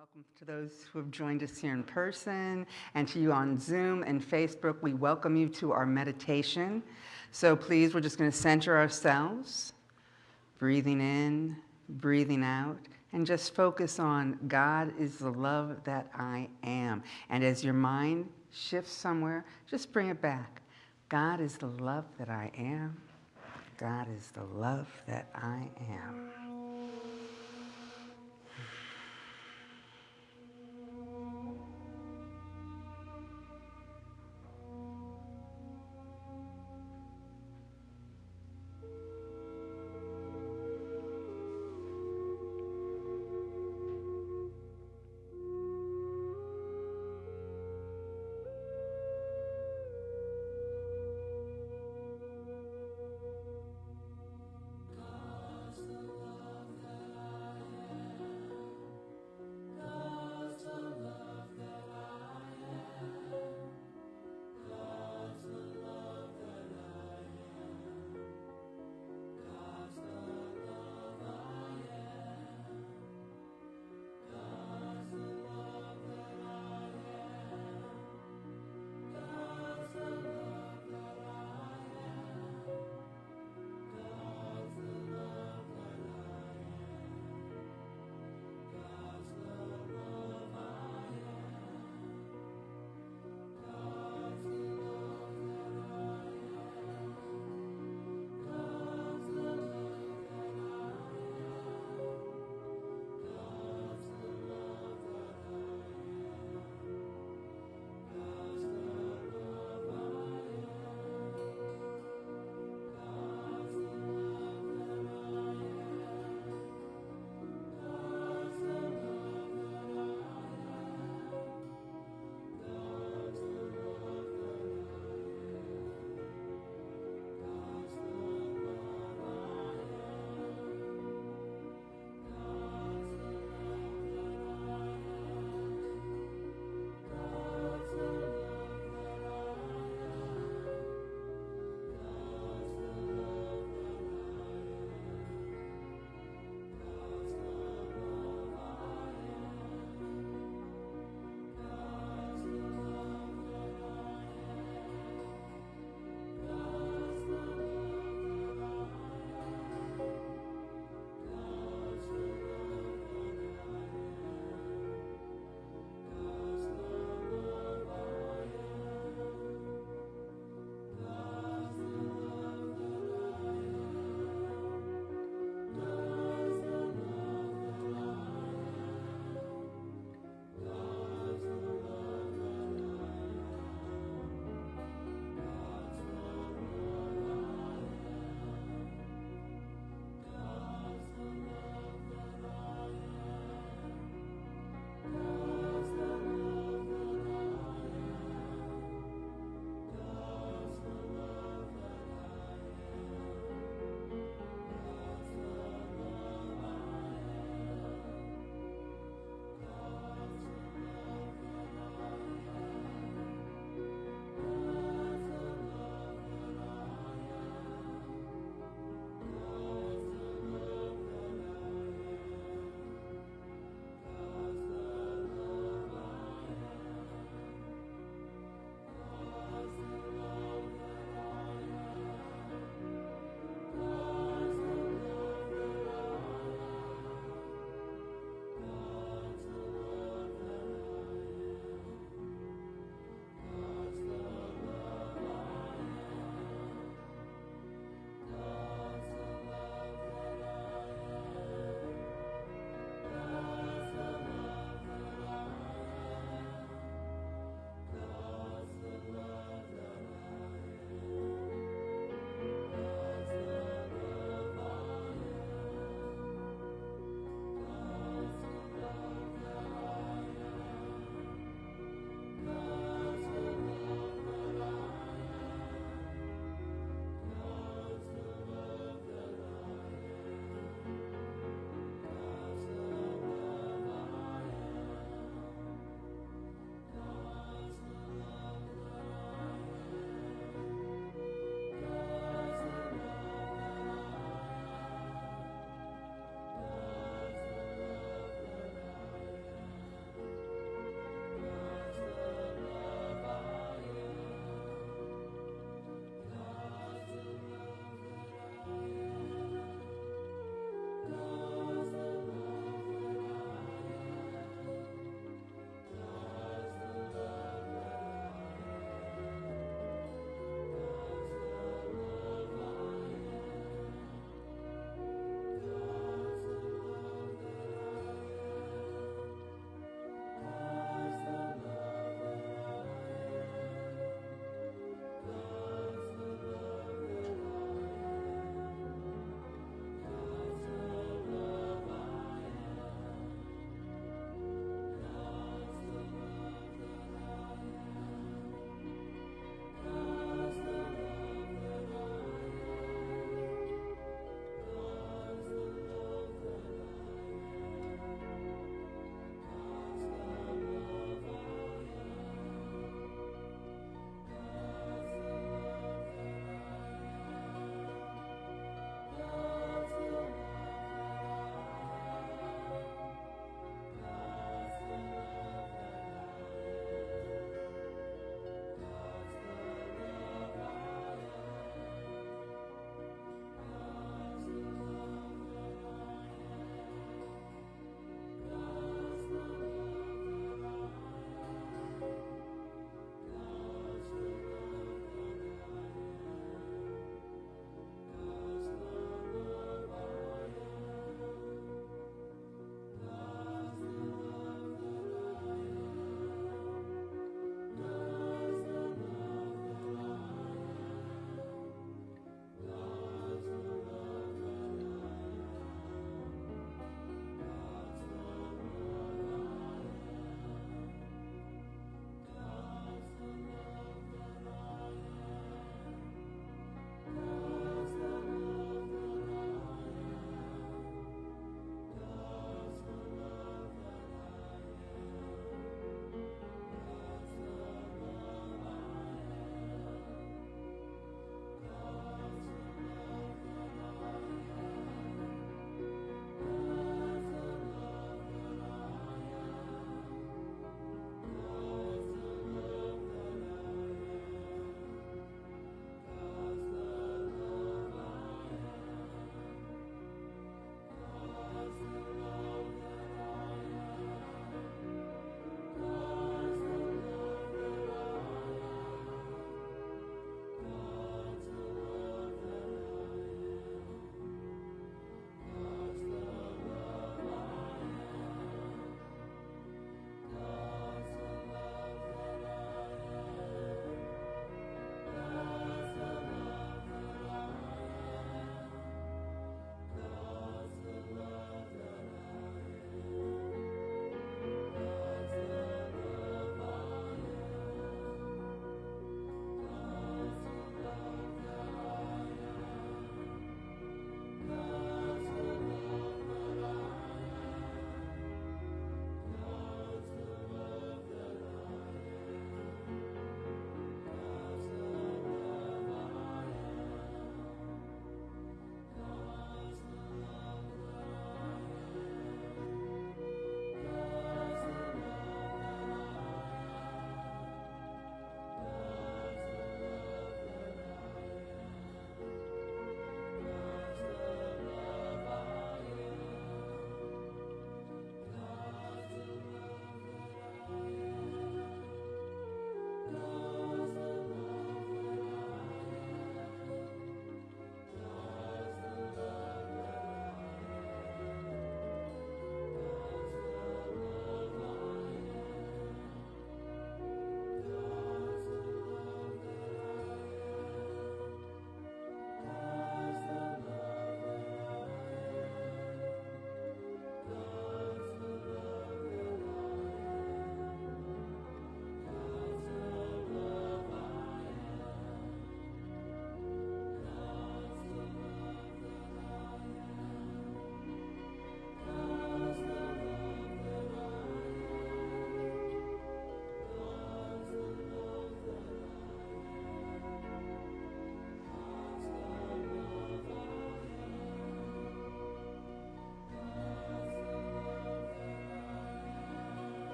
Welcome to those who have joined us here in person and to you on Zoom and Facebook. We welcome you to our meditation. So please, we're just going to center ourselves, breathing in, breathing out, and just focus on God is the love that I am. And as your mind shifts somewhere, just bring it back. God is the love that I am. God is the love that I am.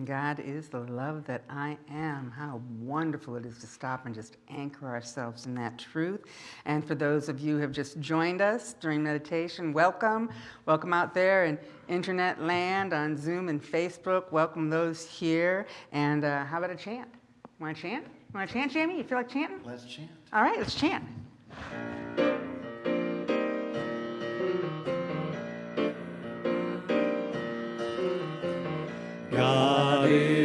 God is the love that I am. How wonderful it is to stop and just anchor ourselves in that truth. And for those of you who have just joined us during meditation, welcome. Welcome out there in internet land on Zoom and Facebook. Welcome those here. And uh, how about a chant? Want to chant? Want to chant, Jamie? You feel like chanting? Let's chant. All right, let's chant. God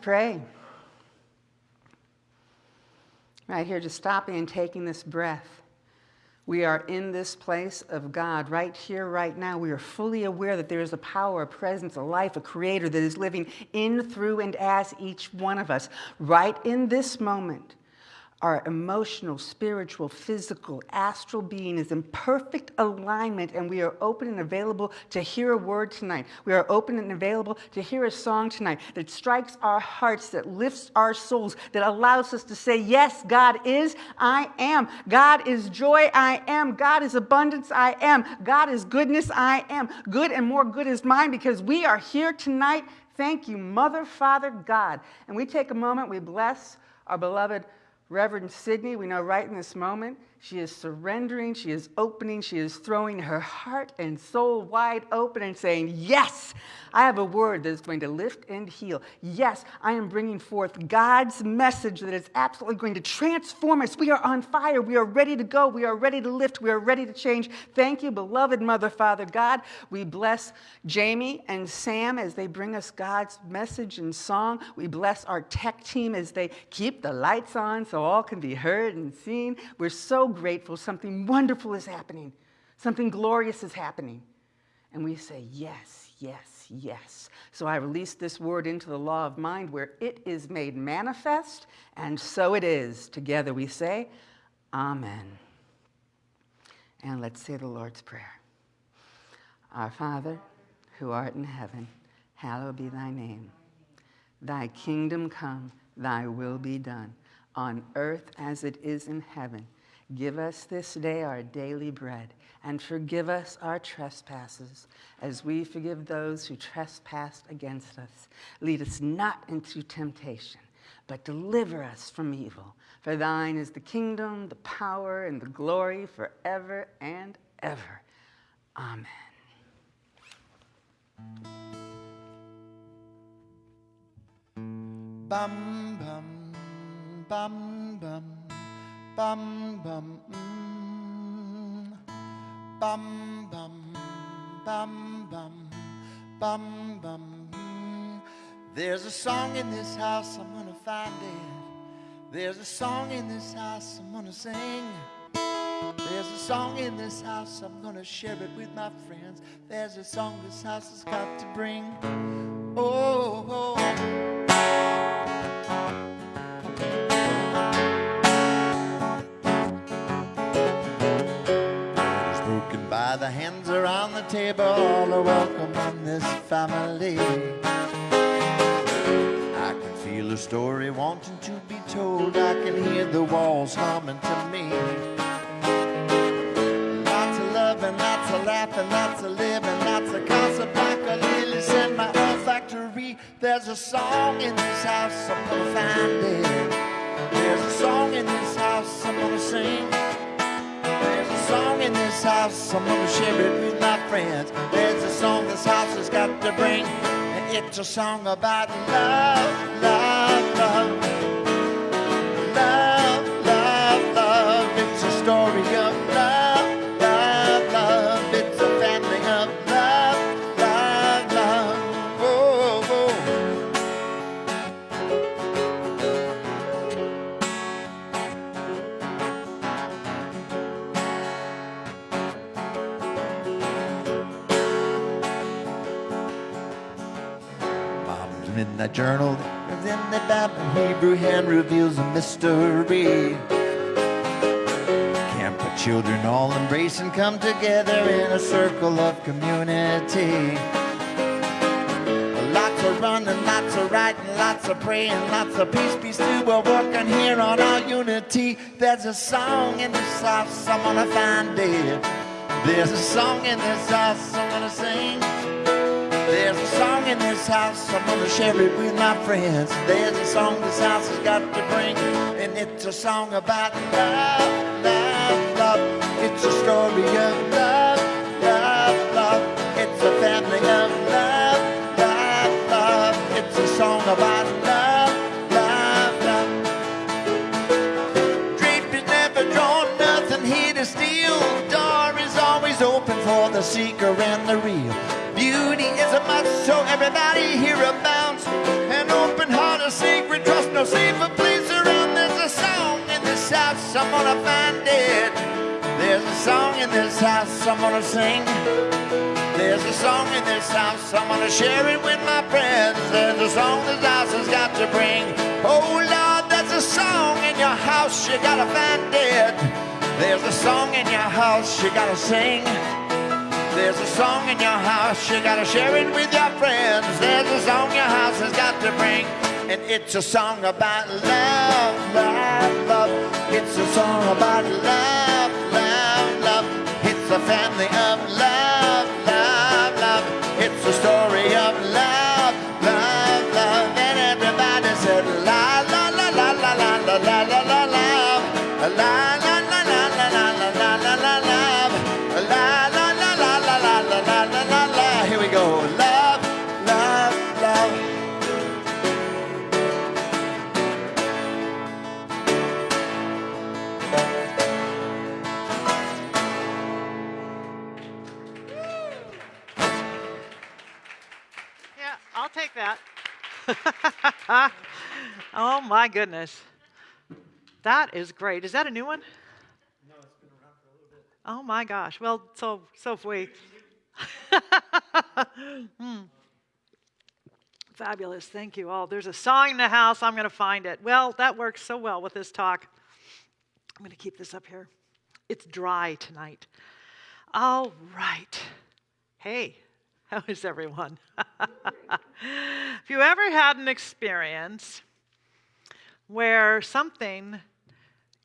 pray. Right here, just stopping and taking this breath. We are in this place of God right here, right now. We are fully aware that there is a power, a presence, a life, a creator that is living in, through, and as each one of us. Right in this moment, our emotional, spiritual, physical, astral being is in perfect alignment, and we are open and available to hear a word tonight. We are open and available to hear a song tonight that strikes our hearts, that lifts our souls, that allows us to say, Yes, God is, I am. God is joy, I am. God is abundance, I am. God is goodness, I am. Good and more good is mine because we are here tonight. Thank you, Mother, Father, God. And we take a moment, we bless our beloved. Reverend Sydney, we know right in this moment, she is surrendering, she is opening, she is throwing her heart and soul wide open and saying, Yes, I have a word that is going to lift and heal. Yes, I am bringing forth God's message that is absolutely going to transform us. We are on fire. We are ready to go. We are ready to lift. We are ready to change. Thank you, beloved Mother, Father, God. We bless Jamie and Sam as they bring us God's message and song. We bless our tech team as they keep the lights on so all can be heard and seen. We're so grateful. Something wonderful is happening, something glorious is happening. And we say, Yes, yes, yes. So I release this word into the law of mind where it is made manifest, and so it is. Together we say, Amen. And let's say the Lord's Prayer. Our Father, who art in heaven, hallowed be thy name. Thy kingdom come, thy will be done, on earth as it is in heaven. Give us this day our daily bread, and forgive us our trespasses, as we forgive those who trespass against us. Lead us not into temptation, but deliver us from evil. For thine is the kingdom, the power, and the glory forever and ever. Amen. Bum bum bum bum bum bum mm. bum bum bum bum bum bum mm. There's a song in this house, I'm gonna find it. There's a song in this house, I'm gonna sing. There's a song in this house, I'm gonna share it with my friends. There's a song this house has got to bring. Oh, oh. Table, all are welcome in this family. I can feel a story wanting to be told. I can hear the walls humming to me. Lots of love and lots of laughing, lots of living, lots of gossip like a lilies in my olfactory. There's a song in this house, I'm gonna find it. There's a song in this house, I'm gonna sing. There's a song in this house, I'm gonna share it friends. There's a song this house has got to bring, and it's a song about love, love, love. Love, love, love. It's a story journal, in the Bible, Hebrew hand reveals a mystery. Camp of children all embrace and come together in a circle of community. Lots of running, lots of writing, lots of praying, lots of peace, peace too. We're working here on our unity. There's a song in this house, I'm gonna find it. There's a song in this house. There's a song in this house, I'm gonna share it with my friends. There's a song this house has got to bring, and it's a song about love, love, love. It's a story of love, love, love. It's a family of love, love, love. It's a song about love, love, love. Drape is never drawn, nothing here to steal. Door is always open for the seeker and the real. Beauty is so everybody here abounds. An open heart, a secret trust, no safer place around. There's a song in this house, I'm gonna find it. There's a song in this house, I'm gonna sing. There's a song in this house, I'm gonna share it with my friends. There's a song this house has got to bring. Oh Lord, there's a song in your house, you gotta find it. There's a song in your house, you gotta sing. There's a song in your house, you gotta share it with your friends. There's a song your house has got to bring, and it's a song about love, love, love. It's a song about love, love, love. It's a family of love, love, love. It's a story of oh my goodness. That is great. Is that a new one? No, it's been around for a little bit. Oh my gosh. Well, so so have we. Hmm. Fabulous. Thank you all. There's a song in the house. I'm going to find it. Well, that works so well with this talk. I'm going to keep this up here. It's dry tonight. All right. Hey, how is everyone? Have you ever had an experience where something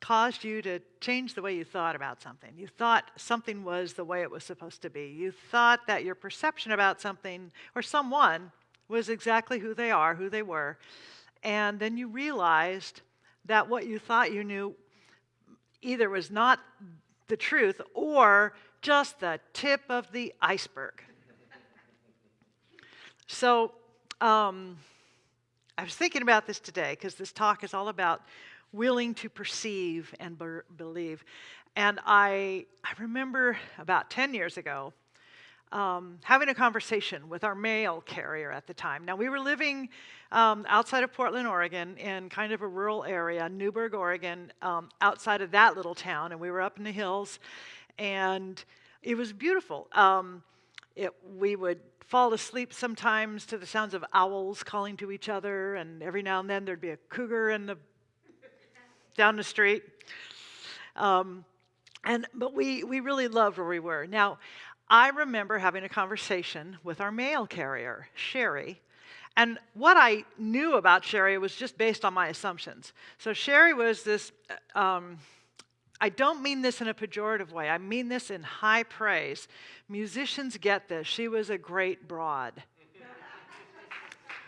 caused you to change the way you thought about something? You thought something was the way it was supposed to be. You thought that your perception about something or someone was exactly who they are, who they were. And then you realized that what you thought you knew either was not the truth or just the tip of the iceberg. So, um, I was thinking about this today because this talk is all about willing to perceive and be- believe. And I, I remember about 10 years ago um, having a conversation with our mail carrier at the time. Now, we were living um, outside of Portland, Oregon, in kind of a rural area, Newberg, Oregon, um, outside of that little town, and we were up in the hills, and it was beautiful. It, we would fall asleep sometimes to the sounds of owls calling to each other, and every now and then there'd be a cougar in the down the street. Um, and but we we really loved where we were. Now, I remember having a conversation with our mail carrier, Sherry. And what I knew about Sherry was just based on my assumptions. So, Sherry was this, uh, um, I don't mean this in a pejorative way, I mean this in high praise. Musicians get this. She was a great broad.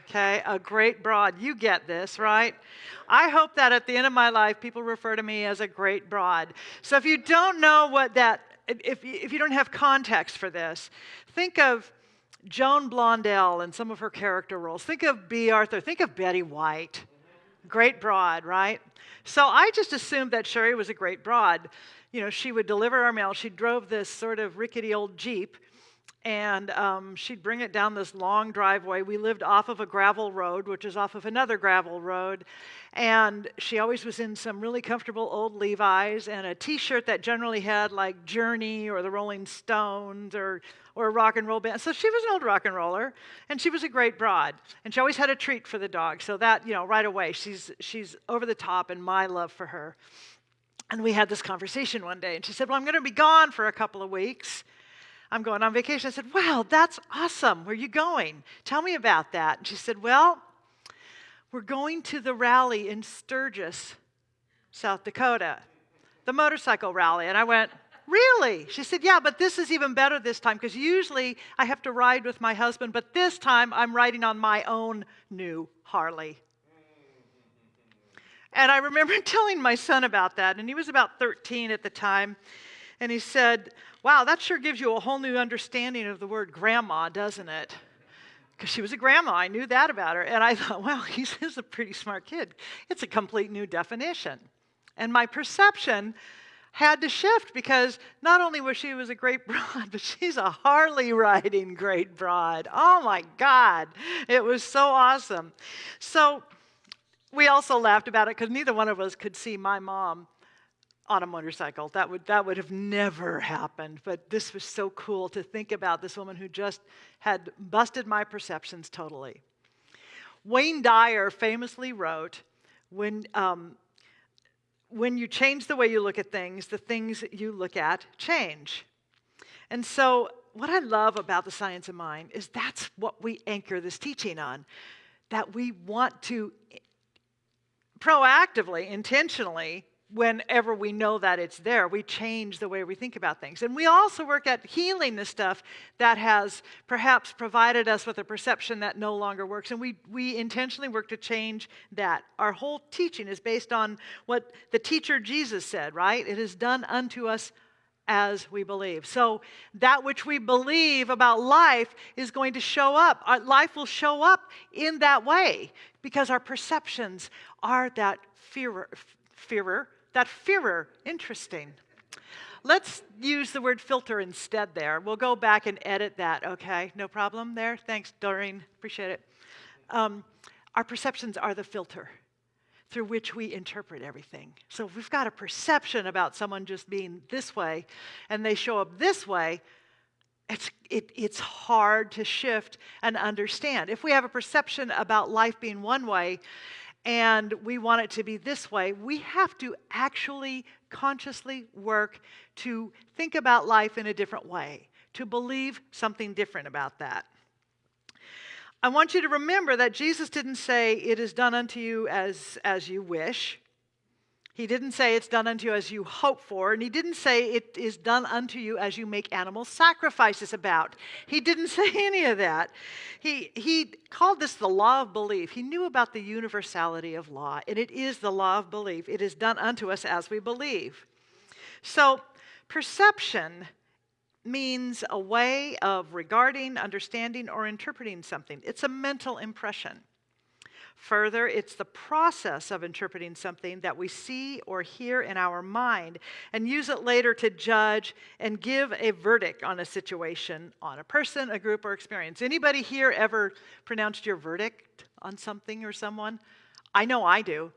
Okay, a great broad. You get this, right? I hope that at the end of my life, people refer to me as a great broad. So if you don't know what that, if, if you don't have context for this, think of Joan Blondell and some of her character roles. Think of Bea Arthur. Think of Betty White. Great broad, right? So I just assumed that Sherry was a great broad. You know, she would deliver our mail. She drove this sort of rickety old Jeep and um, she'd bring it down this long driveway. We lived off of a gravel road, which is off of another gravel road. And she always was in some really comfortable old Levi's and a t shirt that generally had like Journey or the Rolling Stones or, or a rock and roll band. So she was an old rock and roller, and she was a great broad. And she always had a treat for the dog. So that, you know, right away, she's, she's over the top in my love for her. And we had this conversation one day, and she said, Well, I'm going to be gone for a couple of weeks. I'm going on vacation. I said, Wow, that's awesome. Where are you going? Tell me about that. And she said, Well, we're going to the rally in Sturgis, South Dakota, the motorcycle rally. And I went, Really? She said, Yeah, but this is even better this time because usually I have to ride with my husband, but this time I'm riding on my own new Harley. And I remember telling my son about that, and he was about 13 at the time. And he said, Wow, that sure gives you a whole new understanding of the word grandma, doesn't it? Because she was a grandma. I knew that about her. And I thought, well, he's, a pretty smart kid. It's a complete new definition. And my perception had to shift because not only was she was a great broad, but she's a Harley riding great broad. Oh my God, it was so awesome. So we also laughed about it because neither one of us could see my mom on a motorcycle. That would, that would have never happened. But this was so cool to think about this woman who just had busted my perceptions totally. Wayne Dyer famously wrote, when, um, when you change the way you look at things, the things you look at change. And so, what I love about the science of mind is that's what we anchor this teaching on that we want to proactively, intentionally whenever we know that it's there, we change the way we think about things. And we also work at healing the stuff that has perhaps provided us with a perception that no longer works. And we, we intentionally work to change that. Our whole teaching is based on what the teacher Jesus said, right? It is done unto us as we believe. So, that which we believe about life is going to show up. Our life will show up in that way because our perceptions are that fearer, fearer that fearer, interesting. Let's use the word filter instead there. We'll go back and edit that, okay? No problem there? Thanks, Doreen. Appreciate it. Um, our perceptions are the filter through which we interpret everything. So if we've got a perception about someone just being this way and they show up this way, it's, it, it's hard to shift and understand. If we have a perception about life being one way and we want it to be this way, we have to actually consciously work to think about life in a different way, to believe something different about that. I want you to remember that Jesus didn't say, It is done unto you as, as you wish. He didn't say it's done unto you as you hope for, and he didn't say it is done unto you as you make animal sacrifices about. He didn't say any of that. He, he called this the law of belief. He knew about the universality of law, and it is the law of belief. It is done unto us as we believe. So, perception means a way of regarding, understanding, or interpreting something, it's a mental impression. Further, it's the process of interpreting something that we see or hear in our mind and use it later to judge and give a verdict on a situation, on a person, a group, or experience. Anybody here ever pronounced your verdict on something or someone? I know I do.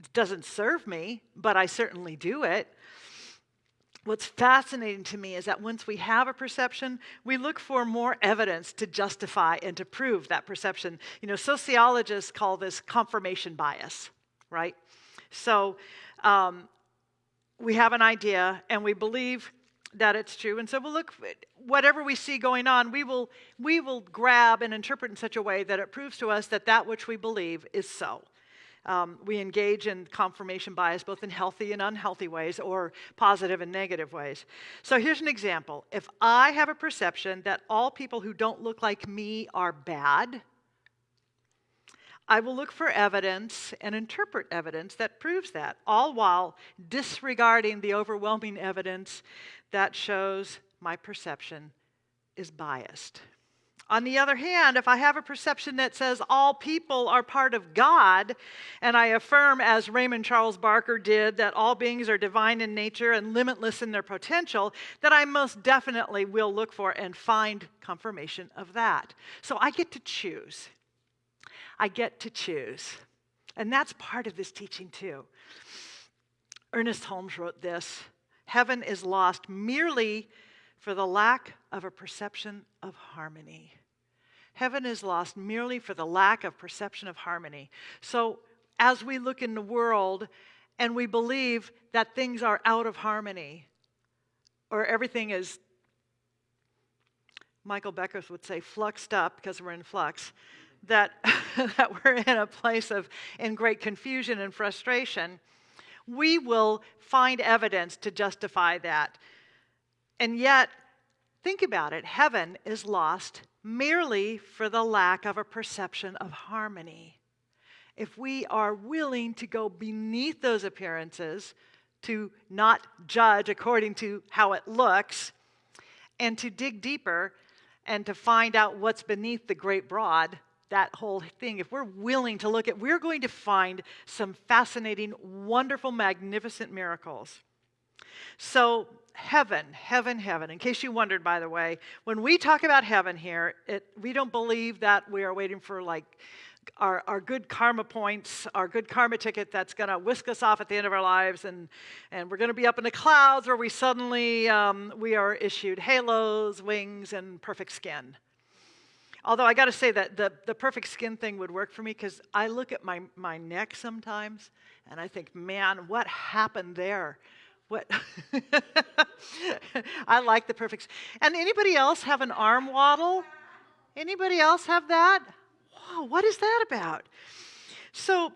It doesn't serve me, but I certainly do it what's fascinating to me is that once we have a perception, we look for more evidence to justify and to prove that perception. You know, sociologists call this confirmation bias, right? So um, we have an idea and we believe that it's true. And so we'll look, whatever we see going on, we will, we will grab and interpret in such a way that it proves to us that that which we believe is so. Um, we engage in confirmation bias both in healthy and unhealthy ways or positive and negative ways. So here's an example. If I have a perception that all people who don't look like me are bad, I will look for evidence and interpret evidence that proves that, all while disregarding the overwhelming evidence that shows my perception is biased. On the other hand, if I have a perception that says all people are part of God, and I affirm, as Raymond Charles Barker did, that all beings are divine in nature and limitless in their potential, that I most definitely will look for and find confirmation of that. So I get to choose. I get to choose. And that's part of this teaching, too. Ernest Holmes wrote this Heaven is lost merely for the lack of a perception of harmony. Heaven is lost merely for the lack of perception of harmony. So, as we look in the world and we believe that things are out of harmony or everything is, Michael Beckwith would say, fluxed up because we're in flux, that, that we're in a place of in great confusion and frustration, we will find evidence to justify that. And yet, think about it heaven is lost merely for the lack of a perception of harmony. If we are willing to go beneath those appearances, to not judge according to how it looks, and to dig deeper and to find out what's beneath the great broad, that whole thing, if we're willing to look at, we're going to find some fascinating, wonderful, magnificent miracles. So, heaven, heaven, heaven. In case you wondered, by the way, when we talk about heaven here, it, we don't believe that we are waiting for like our, our good karma points, our good karma ticket that's going to whisk us off at the end of our lives, and, and we're going to be up in the clouds where we suddenly um, we are issued halos, wings, and perfect skin. Although I got to say that the, the perfect skin thing would work for me because I look at my, my neck sometimes and I think, man, what happened there? What? I like the perfect. And anybody else have an arm waddle? Anybody else have that? What is that about? So,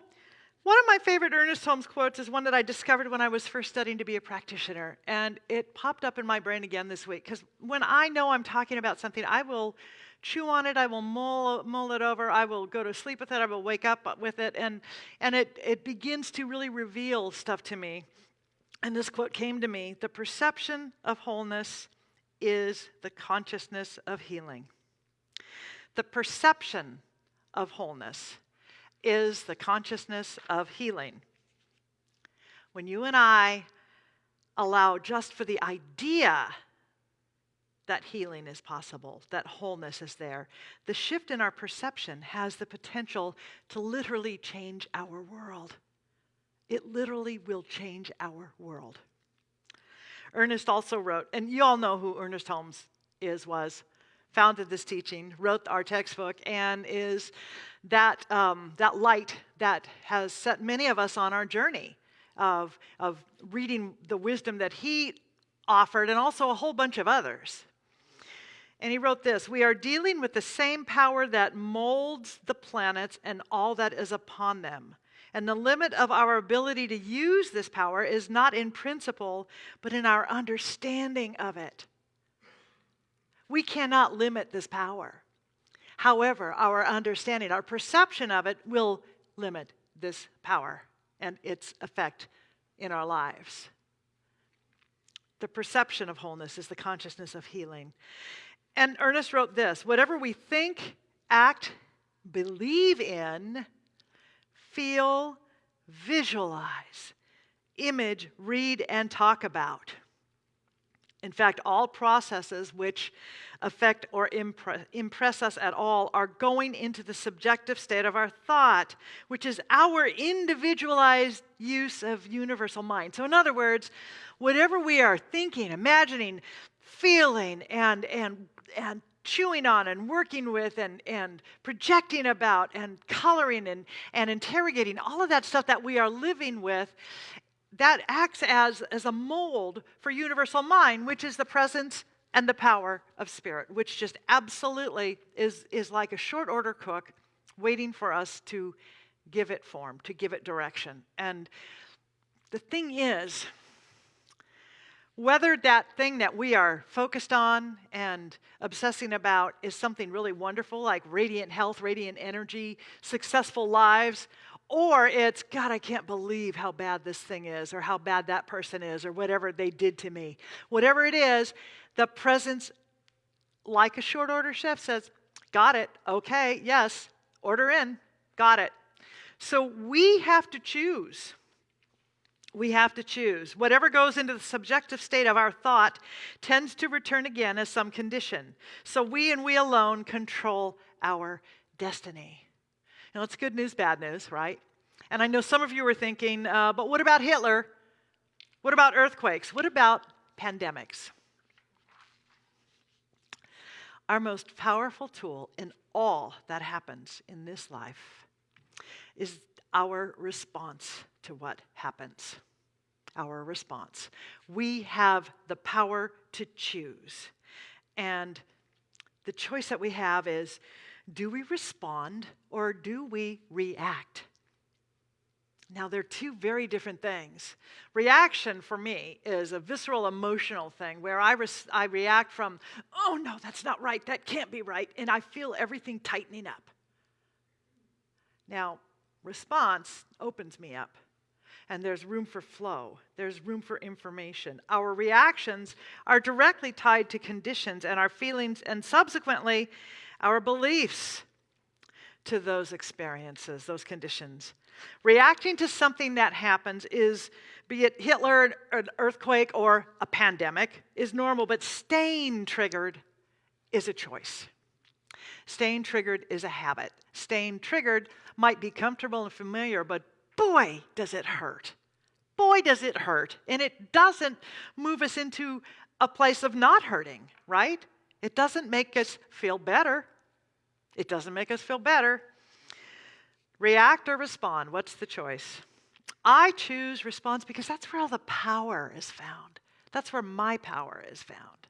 one of my favorite Ernest Holmes quotes is one that I discovered when I was first studying to be a practitioner. And it popped up in my brain again this week because when I know I'm talking about something, I will chew on it, I will mull, mull it over, I will go to sleep with it, I will wake up with it, and, and it, it begins to really reveal stuff to me. And this quote came to me The perception of wholeness is the consciousness of healing. The perception of wholeness is the consciousness of healing. When you and I allow just for the idea that healing is possible, that wholeness is there. The shift in our perception has the potential to literally change our world. It literally will change our world. Ernest also wrote, and you all know who Ernest Holmes is, was, founded this teaching, wrote our textbook, and is that, um, that light that has set many of us on our journey of, of reading the wisdom that he offered and also a whole bunch of others. And he wrote this We are dealing with the same power that molds the planets and all that is upon them. And the limit of our ability to use this power is not in principle, but in our understanding of it. We cannot limit this power. However, our understanding, our perception of it will limit this power and its effect in our lives. The perception of wholeness is the consciousness of healing. And Ernest wrote this whatever we think, act, believe in, feel, visualize, image, read, and talk about. In fact, all processes which affect or impre- impress us at all are going into the subjective state of our thought, which is our individualized use of universal mind. So, in other words, whatever we are thinking, imagining, feeling, and, and and chewing on and working with and, and projecting about and coloring and, and interrogating all of that stuff that we are living with that acts as, as a mold for universal mind, which is the presence and the power of spirit, which just absolutely is, is like a short order cook waiting for us to give it form, to give it direction. And the thing is, whether that thing that we are focused on and obsessing about is something really wonderful, like radiant health, radiant energy, successful lives, or it's, God, I can't believe how bad this thing is, or how bad that person is, or whatever they did to me. Whatever it is, the presence, like a short order chef, says, Got it, okay, yes, order in, got it. So we have to choose we have to choose. Whatever goes into the subjective state of our thought tends to return again as some condition. So we and we alone control our destiny. Now, it's good news, bad news, right? And I know some of you are thinking, uh, but what about Hitler? What about earthquakes? What about pandemics? Our most powerful tool in all that happens in this life is our response to what happens. Our response. We have the power to choose. And the choice that we have is do we respond or do we react? Now, they're two very different things. Reaction for me is a visceral emotional thing where I, I react from, oh no, that's not right, that can't be right, and I feel everything tightening up. Now, response opens me up. And there's room for flow, there's room for information. Our reactions are directly tied to conditions and our feelings, and subsequently, our beliefs to those experiences, those conditions. Reacting to something that happens is, be it Hitler, an earthquake, or a pandemic, is normal, but staying triggered is a choice. Staying triggered is a habit. Staying triggered might be comfortable and familiar, but boy, does it hurt. Boy, does it hurt. And it doesn't move us into a place of not hurting, right? It doesn't make us feel better. It doesn't make us feel better. React or respond? What's the choice? I choose response because that's where all the power is found. That's where my power is found.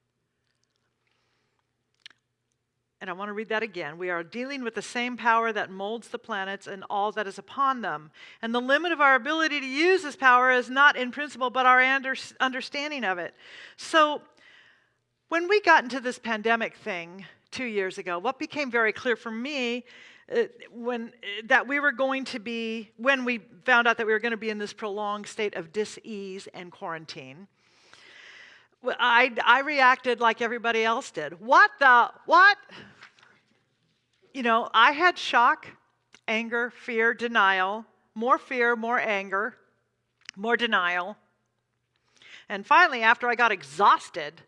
And I want to read that again. We are dealing with the same power that molds the planets and all that is upon them. And the limit of our ability to use this power is not in principle, but our under- understanding of it. So, when we got into this pandemic thing two years ago, what became very clear for me uh, when uh, that we were going to be when we found out that we were going to be in this prolonged state of dis-ease and quarantine I, I reacted like everybody else did. What the? What? You know, I had shock, anger, fear, denial, more fear, more anger, more denial. And finally, after I got exhausted,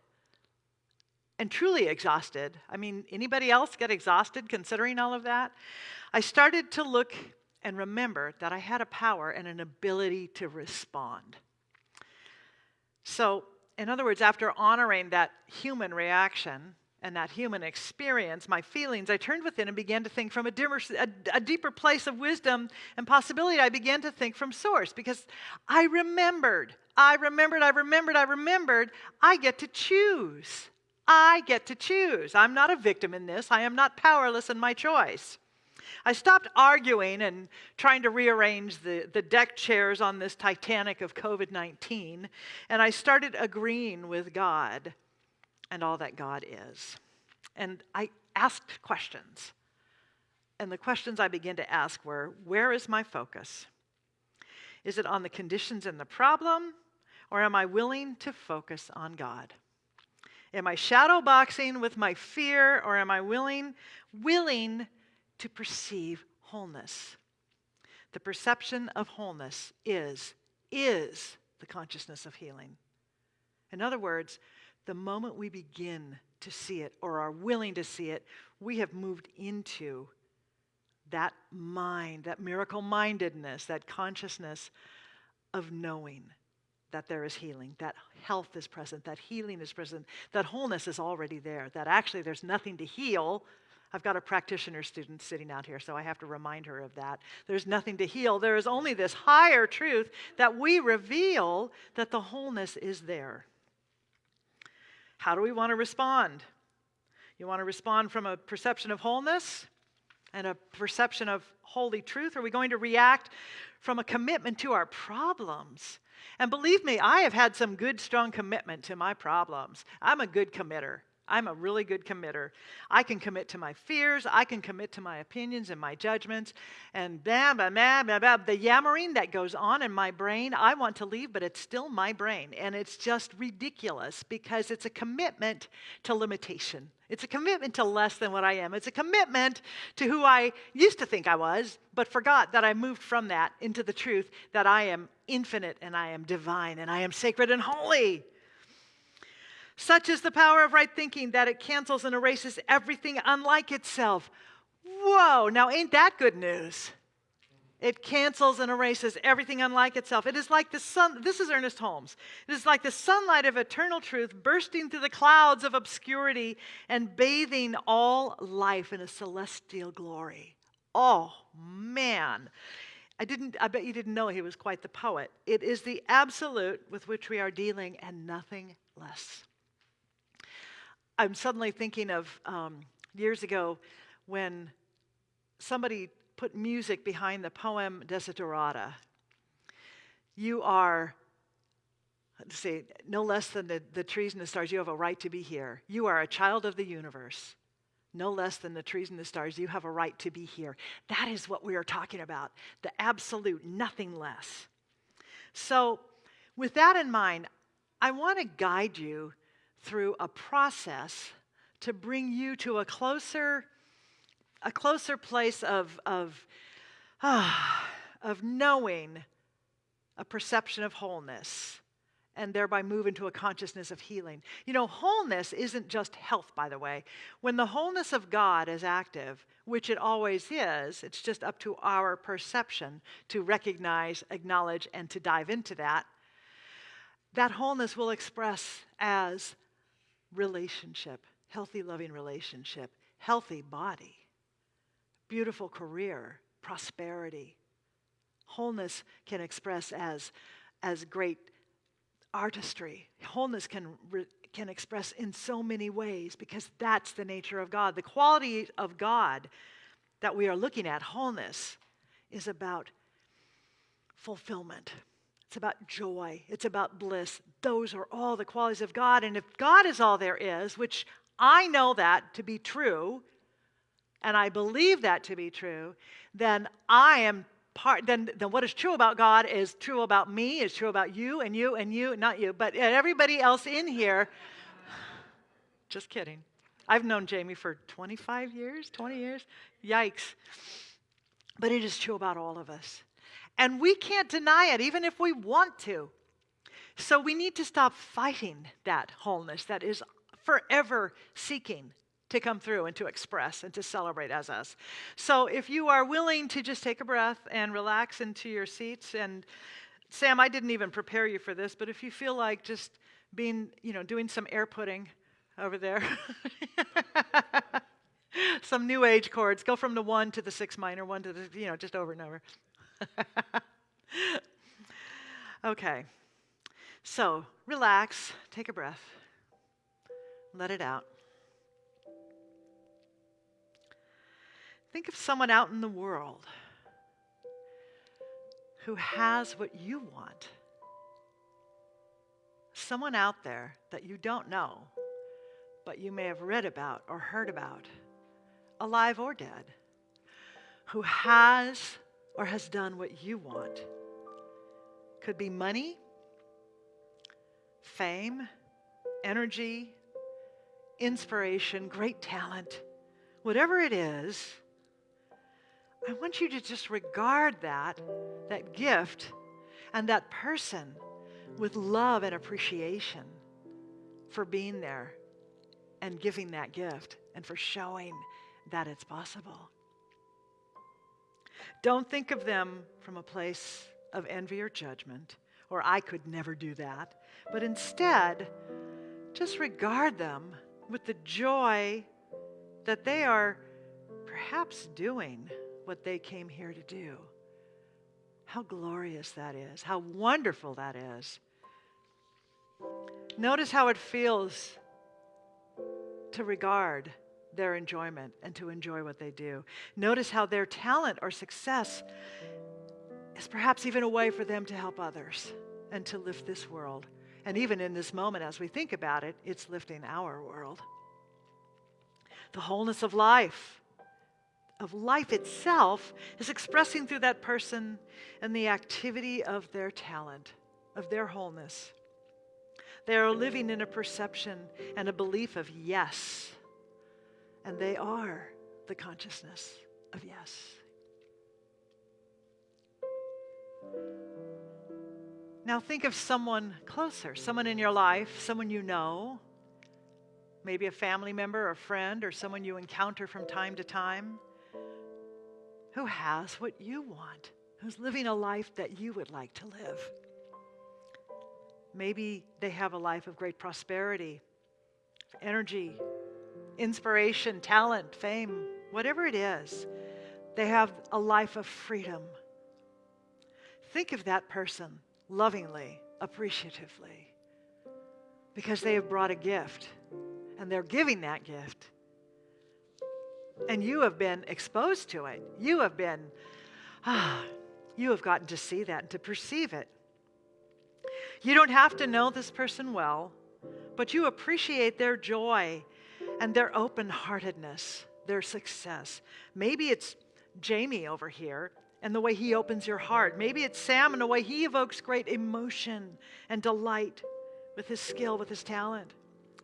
and truly exhausted, I mean, anybody else get exhausted considering all of that? I started to look and remember that I had a power and an ability to respond. So in other words, after honoring that human reaction and that human experience, my feelings, I turned within and began to think from a, dimmer, a, a, deeper place of wisdom and possibility. I began to think from source because I remembered, I remembered, I remembered, I remembered, I get to choose. I get to choose. I'm not a victim in this. I am not powerless in my choice. I stopped arguing and trying to rearrange the, the deck chairs on this Titanic of COVID 19, and I started agreeing with God and all that God is. And I asked questions. And the questions I began to ask were where is my focus? Is it on the conditions and the problem, or am I willing to focus on God? Am I shadow boxing with my fear, or am I willing, willing to perceive wholeness. The perception of wholeness is, is the consciousness of healing. In other words, the moment we begin to see it or are willing to see it, we have moved into that mind, that miracle mindedness, that consciousness of knowing that there is healing, that health is present, that healing is present, that wholeness is already there, that actually there's nothing to heal I've got a practitioner student sitting out here, so I have to remind her of that. There's nothing to heal. There is only this higher truth that we reveal that the wholeness is there. How do we want to respond? You want to respond from a perception of wholeness and a perception of holy truth? Are we going to react from a commitment to our problems? And believe me, I have had some good, strong commitment to my problems. I'm a good committer. I'm a really good committer. I can commit to my fears. I can commit to my opinions and my judgments. And blah, blah, blah, blah, blah. The yammering that goes on in my brain, I want to leave, but it's still my brain. And it's just ridiculous because it's a commitment to limitation. It's a commitment to less than what I am. It's a commitment to who I used to think I was, but forgot that I moved from that into the truth that I am infinite and I am divine and I am sacred and holy. Such is the power of right thinking that it cancels and erases everything unlike itself. Whoa, now ain't that good news? It cancels and erases everything unlike itself. It is like the sun, this is Ernest Holmes. It is like the sunlight of eternal truth bursting through the clouds of obscurity and bathing all life in a celestial glory. Oh, man. I didn't I bet you didn't know he was quite the poet. It is the absolute with which we are dealing and nothing less. I'm suddenly thinking of um, years ago when somebody put music behind the poem Desiderata. You are, let's see, no less than the, the trees and the stars. You have a right to be here. You are a child of the universe. No less than the trees and the stars. You have a right to be here. That is what we are talking about the absolute, nothing less. So, with that in mind, I want to guide you through a process to bring you to a closer, a closer place of, of, ah, of knowing a perception of wholeness and thereby move into a consciousness of healing. You know, wholeness isn't just health, by the way. When the wholeness of God is active, which it always is, it's just up to our perception to recognize, acknowledge, and to dive into that. That wholeness will express as relationship, healthy, loving relationship, healthy body, beautiful career, prosperity. Wholeness can express as, as great artistry. Wholeness can, re, can express in so many ways because that's the nature of God. The quality of God that we are looking at, wholeness, is about fulfillment. It's about joy. It's about bliss. Those are all the qualities of God. And if God is all there is, which I know that to be true, and I believe that to be true, then I am part, then, then what is true about God is true about me, is true about you and you and you, not you, but everybody else in here. Just kidding. I've known Jamie for 25 years, 20 years. Yikes. But it is true about all of us. And we can't deny it, even if we want to. So we need to stop fighting that wholeness that is forever seeking to come through and to express and to celebrate as us. So if you are willing to just take a breath and relax into your seats and Sam, I didn't even prepare you for this, but if you feel like just being, you know, doing some air pudding over there. some new age chords. Go from the one to the six minor, one to the, you know, just over and over. okay. So relax, take a breath, let it out. Think of someone out in the world who has what you want. Someone out there that you don't know, but you may have read about or heard about, alive or dead, who has or has done what you want. Could be money, fame, energy, inspiration, great talent, whatever it is. I want you to just regard that, that gift, and that person with love and appreciation for being there and giving that gift and for showing that it's possible. Don't think of them from a place of envy or judgment, or I could never do that, but instead, just regard them with the joy that they are perhaps doing what they came here to do. How glorious that is. How wonderful that is. Notice how it feels to regard their enjoyment and to enjoy what they do. Notice how their talent or success is perhaps even a way for them to help others and to lift this world. And even in this moment, as we think about it, it's lifting our world. The wholeness of life, of life itself, is expressing through that person and the activity of their talent, of their wholeness. They are living in a perception and a belief of yes, and they are the consciousness of yes. Now think of someone closer, someone in your life, someone you know, maybe a family member or friend or someone you encounter from time to time who has what you want, who's living a life that you would like to live. Maybe they have a life of great prosperity, energy, inspiration, talent, fame, whatever it is. They have a life of freedom. Think of that person lovingly, appreciatively, because they have brought a gift and they're giving that gift. And you have been exposed to it. You have been, ah, you have gotten to see that and to perceive it. You don't have to know this person well, but you appreciate their joy and their open heartedness, their success. Maybe it's Jamie over here and the way he opens your heart. Maybe it's Sam and the way he evokes great emotion and delight with his skill, with his talent.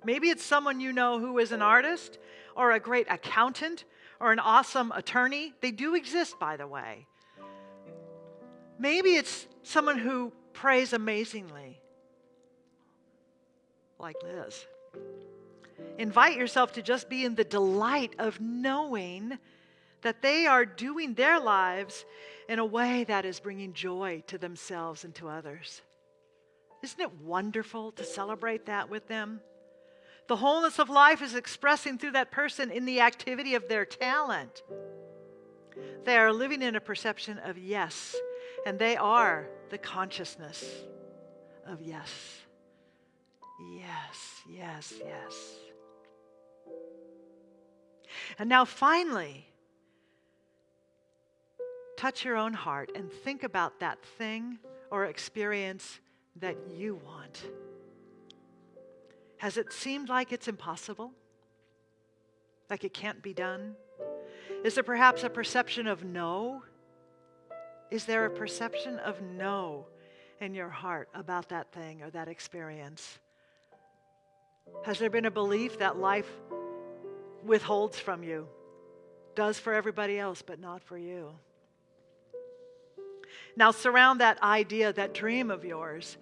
Maybe it's someone you know who is an artist or a great accountant or an awesome attorney. They do exist, by the way. Maybe it's someone who prays amazingly, like Liz. Invite yourself to just be in the delight of knowing that they are doing their lives in a way that is bringing joy to themselves and to others. Isn't it wonderful to celebrate that with them? The wholeness of life is expressing through that person in the activity of their talent. They are living in a perception of yes, and they are the consciousness of yes. Yes, yes, yes. And now, finally, touch your own heart and think about that thing or experience that you want. Has it seemed like it's impossible? Like it can't be done? Is there perhaps a perception of no? Is there a perception of no in your heart about that thing or that experience? Has there been a belief that life withholds from you, does for everybody else, but not for you? Now, surround that idea, that dream of yours,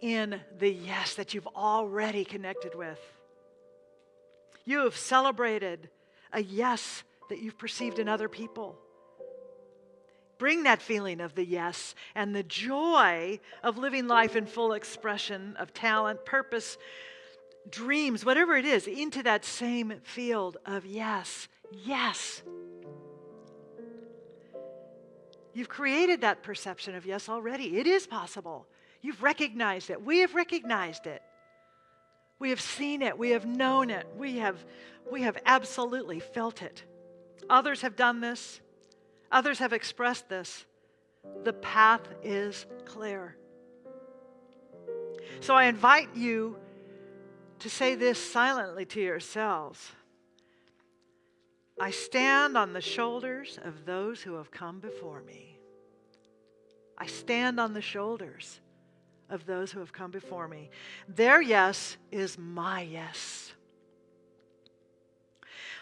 in the yes that you've already connected with. You have celebrated a yes that you've perceived in other people. Bring that feeling of the yes and the joy of living life in full expression of talent, purpose, dreams, whatever it is, into that same field of yes, yes. You've created that perception of yes already. It is possible. You've recognized it. We have recognized it. We have seen it. We have known it. We have, we have absolutely felt it. Others have done this. Others have expressed this. The path is clear. So I invite you to say this silently to yourselves I stand on the shoulders of those who have come before me. I stand on the shoulders of those who have come before me. Their yes is my yes.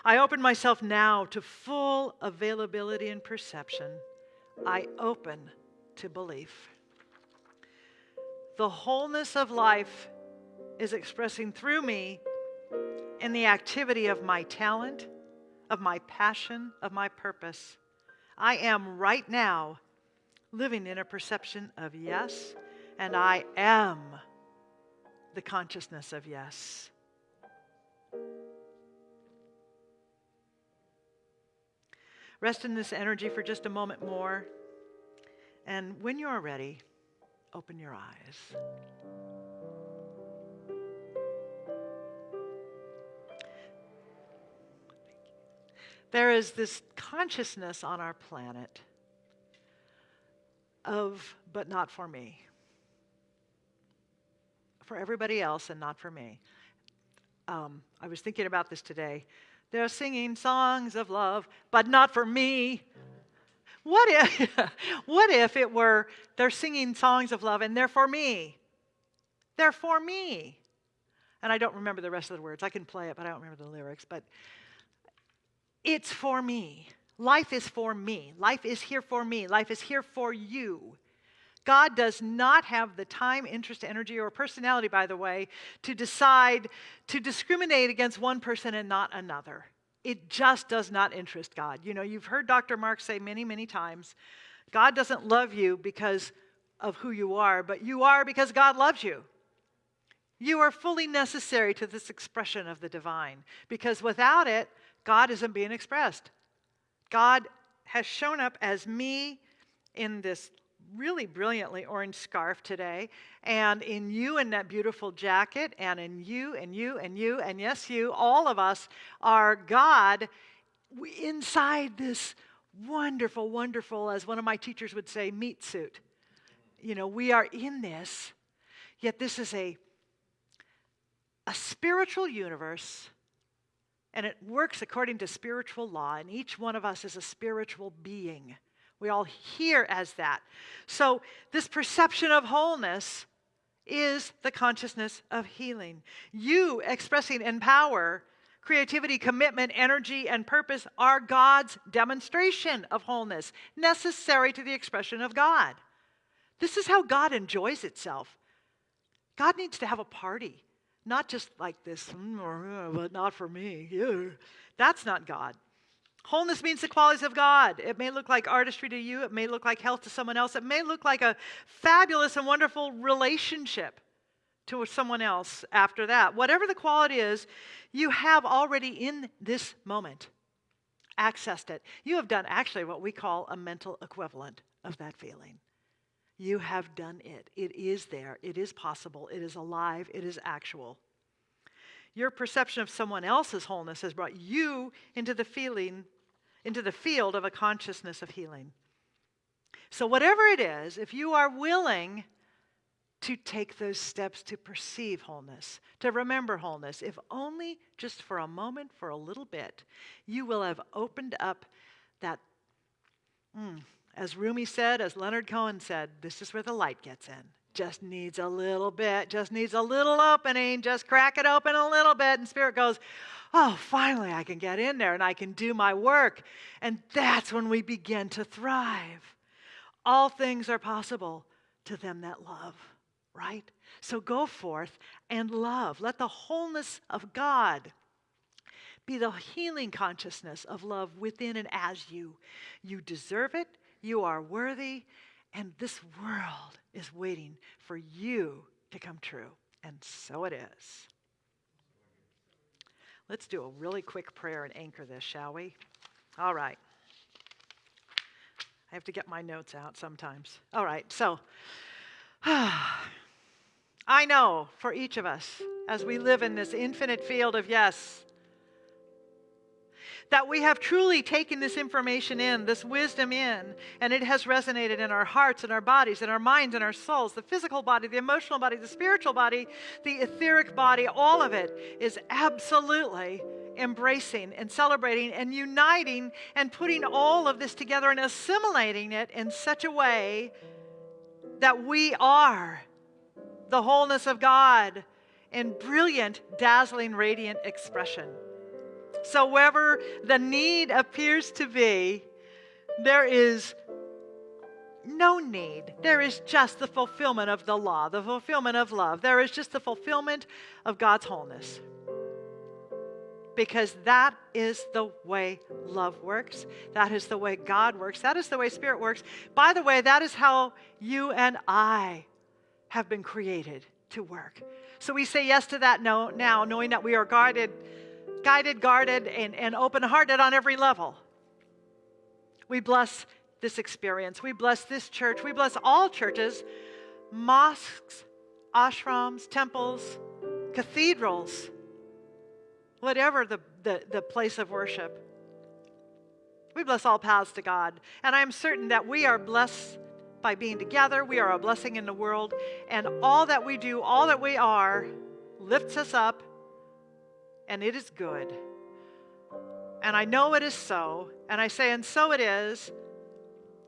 I open myself now to full availability and perception. I open to belief. The wholeness of life is expressing through me in the activity of my talent, of my passion, of my purpose. I am right now living in a perception of yes, and I am the consciousness of yes. Rest in this energy for just a moment more. And when you are ready, open your eyes. There is this consciousness on our planet of, but not for me. For everybody else and not for me. Um, I was thinking about this today. They're singing songs of love, but not for me. What if, what if it were they're singing songs of love and they're for me? They're for me. And I don't remember the rest of the words. I can play it, but I don't remember the lyrics. But it's for me. Life is for me. Life is here for me. Life is here for you. God does not have the time, interest, energy, or personality, by the way, to decide to discriminate against one person and not another. It just does not interest God. You know, you've heard Dr. Mark say many, many times God doesn't love you because of who you are, but you are because God loves you. You are fully necessary to this expression of the divine because without it, God isn't being expressed. God has shown up as me in this really brilliantly orange scarf today, and in you in that beautiful jacket, and in you and you and you, and yes, you, all of us are God inside this wonderful, wonderful, as one of my teachers would say, meat suit. You know, we are in this, yet this is a, a spiritual universe and it works according to spiritual law, and each one of us is a spiritual being. We all hear as that. So, this perception of wholeness is the consciousness of healing. You expressing in power, creativity, commitment, energy, and purpose are God's demonstration of wholeness, necessary to the expression of God. This is how God enjoys itself. God needs to have a party. Not just like this, mm, but not for me. That's not God. Wholeness means the qualities of God. It may look like artistry to you, it may look like health to someone else, it may look like a fabulous and wonderful relationship to someone else after that. Whatever the quality is, you have already in this moment accessed it. You have done actually what we call a mental equivalent of that feeling. You have done it. It is there. It is possible. It is alive. It is actual. Your perception of someone else's wholeness has brought you into the feeling, into the field of a consciousness of healing. So, whatever it is, if you are willing to take those steps to perceive wholeness, to remember wholeness, if only just for a moment, for a little bit, you will have opened up that. Mm, as Rumi said, as Leonard Cohen said, this is where the light gets in. Just needs a little bit, just needs a little opening, just crack it open a little bit. And Spirit goes, Oh, finally I can get in there and I can do my work. And that's when we begin to thrive. All things are possible to them that love, right? So go forth and love. Let the wholeness of God be the healing consciousness of love within and as you. You deserve it. You are worthy, and this world is waiting for you to come true. And so it is. Let's do a really quick prayer and anchor this, shall we? All right. I have to get my notes out sometimes. All right, so I know for each of us, as we live in this infinite field of yes, that we have truly taken this information in, this wisdom in, and it has resonated in our hearts and our bodies and our minds and our souls. The physical body, the emotional body, the spiritual body, the etheric body, all of it is absolutely embracing and celebrating and uniting and putting all of this together and assimilating it in such a way that we are the wholeness of God in brilliant, dazzling, radiant expression. So, wherever the need appears to be, there is no need. There is just the fulfillment of the law, the fulfillment of love. There is just the fulfillment of God's wholeness. Because that is the way love works. That is the way God works. That is the way Spirit works. By the way, that is how you and I have been created to work. So we say yes to that no, now, knowing that we are guarded guided, guarded, and, and open hearted on every level. We bless this experience. We bless this church. We bless all churches, mosques, ashrams, temples, cathedrals, whatever the, the, the place of worship. We bless all paths to God. And I'm certain that we are blessed by being together. We are a blessing in the world. And all that we do, all that we are, lifts us up. And it is good. And I know it is so. And I say, and so it is.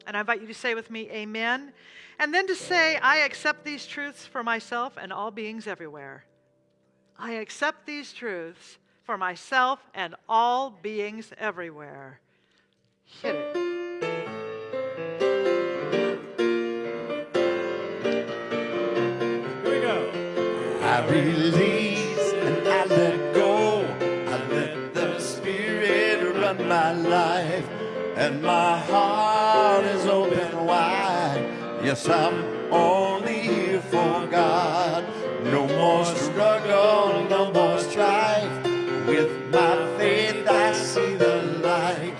And I invite you to say with me, Amen. And then to say, I accept these truths for myself and all beings everywhere. I accept these truths for myself and all beings everywhere. Hit it. Here we go. I release my life, and my heart is open wide. Yes, I'm only here for God. No more struggle, no more strife. With my faith, I see the light.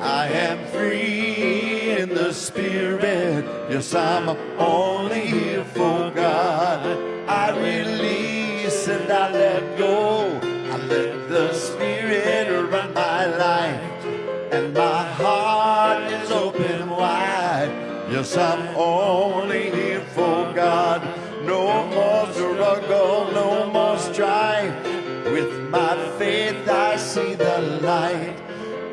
I am free in the Spirit. Yes, I'm only here for God. I release and I let Yes, I'm only here for God. No more struggle, no more strife. With my faith, I see the light.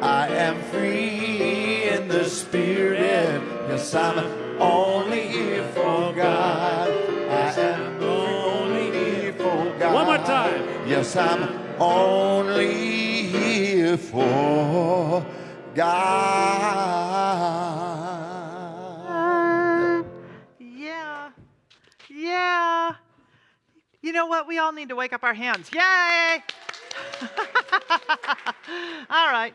I am free in the Spirit. Yes, I'm only here for God. I am only here for God. One more time. Yes, I'm only here for God. You know what? We all need to wake up our hands. Yay! all right.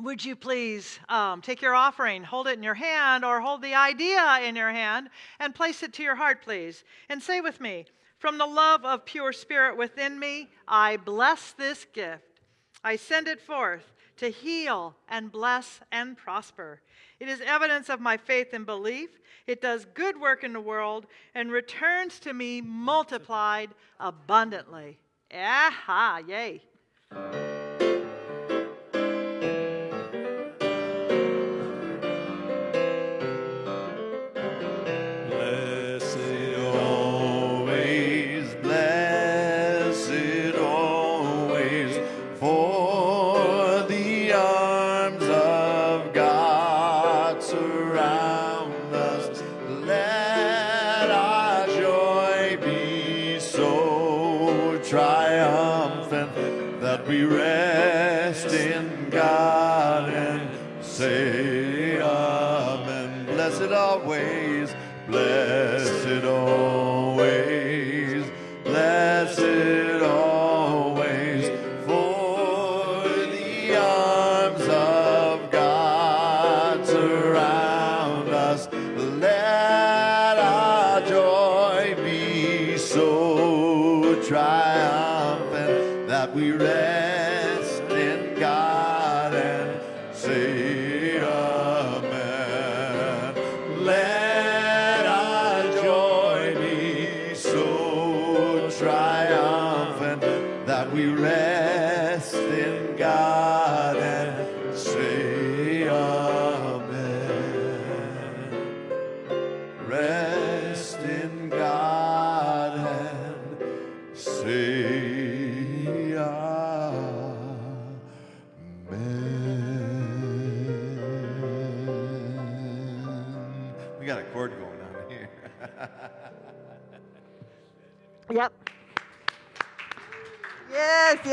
Would you please um, take your offering, hold it in your hand, or hold the idea in your hand and place it to your heart, please? And say with me, from the love of pure spirit within me, I bless this gift. I send it forth to heal and bless and prosper. It is evidence of my faith and belief. It does good work in the world and returns to me multiplied abundantly. Aha, yay. Blessed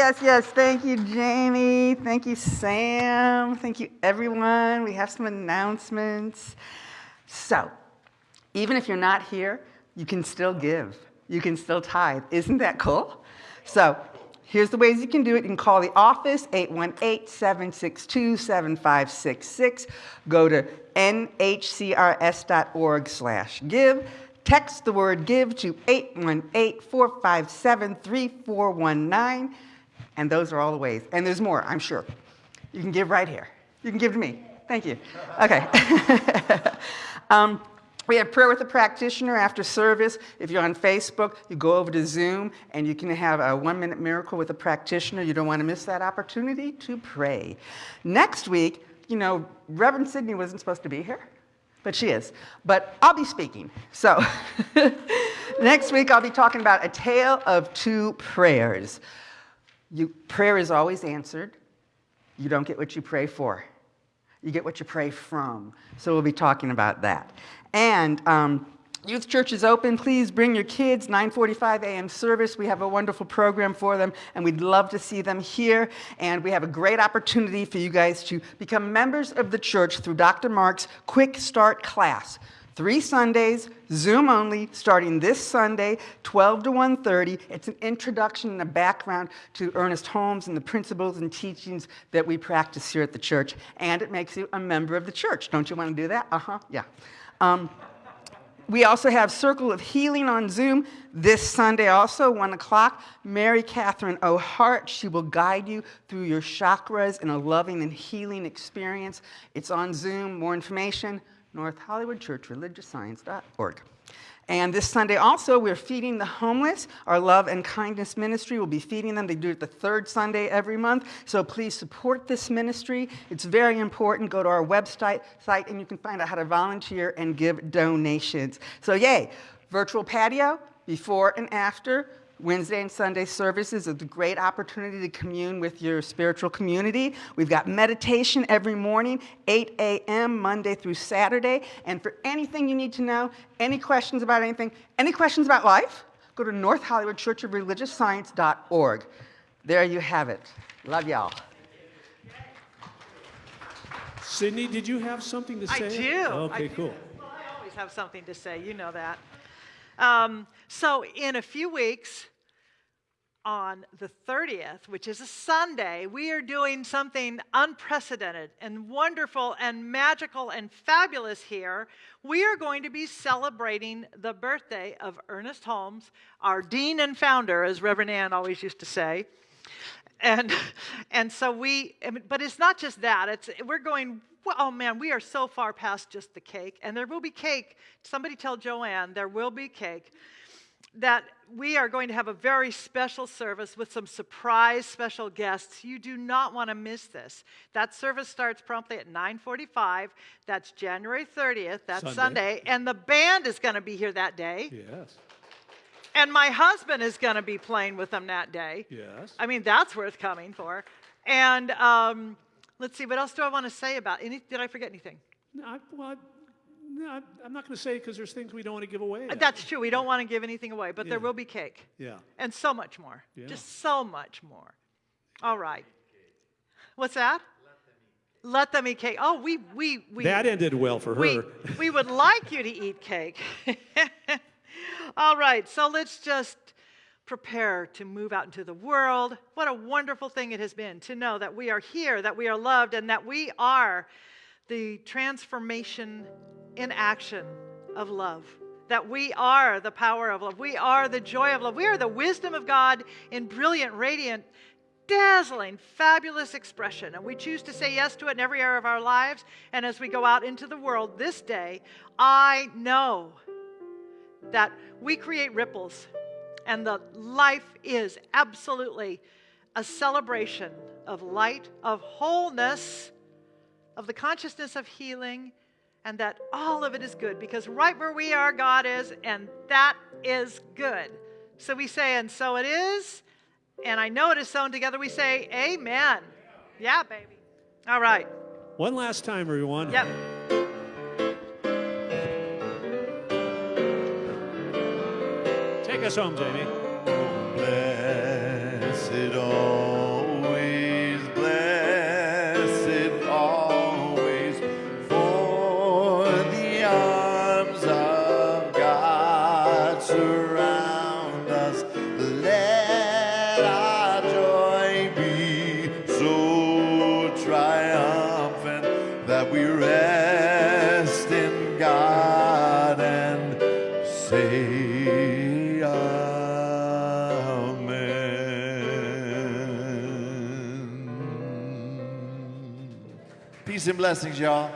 Yes, yes. Thank you, Jamie. Thank you, Sam. Thank you, everyone. We have some announcements. So, even if you're not here, you can still give. You can still tithe. Isn't that cool? So, here's the ways you can do it. You can call the office, 818-762-7566. Go to nhcrs.org slash give. Text the word give to 818-457-3419. And those are all the ways. And there's more, I'm sure. You can give right here. You can give to me. Thank you. Okay. um, we have prayer with a practitioner after service. If you're on Facebook, you go over to Zoom and you can have a one minute miracle with a practitioner. You don't want to miss that opportunity to pray. Next week, you know, Reverend Sydney wasn't supposed to be here, but she is. But I'll be speaking. So next week, I'll be talking about a tale of two prayers. You, prayer is always answered. You don't get what you pray for. You get what you pray from. So we'll be talking about that. And um, Youth Church is open. Please bring your kids. 9:45 a.m. service. We have a wonderful program for them, and we'd love to see them here. And we have a great opportunity for you guys to become members of the church through Dr. Mark's Quick Start class. Three Sundays, Zoom only, starting this Sunday, 12 to 1.30. It's an introduction and a background to Ernest Holmes and the principles and teachings that we practice here at the church. And it makes you a member of the church. Don't you want to do that? Uh-huh, yeah. Um, we also have Circle of Healing on Zoom this Sunday, also 1 o'clock. Mary Catherine O'Hart, she will guide you through your chakras in a loving and healing experience. It's on Zoom. More information, North Hollywood Church Religious And this Sunday also, we're feeding the homeless. Our Love and Kindness Ministry will be feeding them. They do it the third Sunday every month. So please support this ministry. It's very important. Go to our website site and you can find out how to volunteer and give donations. So yay, virtual patio, before and after. Wednesday and Sunday services is a great opportunity to commune with your spiritual community. We've got meditation every morning, 8 a.m., Monday through Saturday. And for anything you need to know, any questions about anything, any questions about life, go to North Hollywood Church of Religious Science.org. There you have it. Love y'all. Sydney, did you have something to say? I do. Okay, I do. cool. I always have something to say. You know that. Um, so, in a few weeks, on the 30th, which is a Sunday, we are doing something unprecedented and wonderful and magical and fabulous here. We are going to be celebrating the birthday of Ernest Holmes, our dean and founder, as Reverend Ann always used to say. And, and so we, but it's not just that, it's, we're going oh man, we are so far past just the cake. And there will be cake. Somebody tell Joanne there will be cake that we are going to have a very special service with some surprise special guests. You do not want to miss this. That service starts promptly at 9:45. That's January 30th. That's Sunday. Sunday. And the band is going to be here that day. Yes. And my husband is going to be playing with them that day. Yes. I mean, that's worth coming for. And um, let's see, what else do I want to say about? Any, did I forget anything? No, I, well, no, I'm not going to say because there's things we don't want to give away. Uh, that's true. We don't want to give anything away, but yeah. there will be cake. Yeah. And so much more. Yeah. Just so much more. All right. What's that? Let them eat cake. Oh, we we we. That ended well for we, her. we would like you to eat cake. All right. So let's just prepare to move out into the world. What a wonderful thing it has been to know that we are here, that we are loved, and that we are the transformation in action of love. That we are the power of love. We are the joy of love. We are the wisdom of God in brilliant, radiant, dazzling, fabulous expression. And we choose to say yes to it in every area of our lives. And as we go out into the world this day, I know that we create ripples and the life is absolutely a celebration of light, of wholeness, of the consciousness of healing, and that all of it is good because right where we are, God is, and that is good. So we say, and so it is, and I know it is sown together. We say, Amen. Yeah, baby. All right. One last time, everyone. Yep. Take us home, Jamie. Blessed all. we rest in God and say Amen. Peace and blessings, y'all.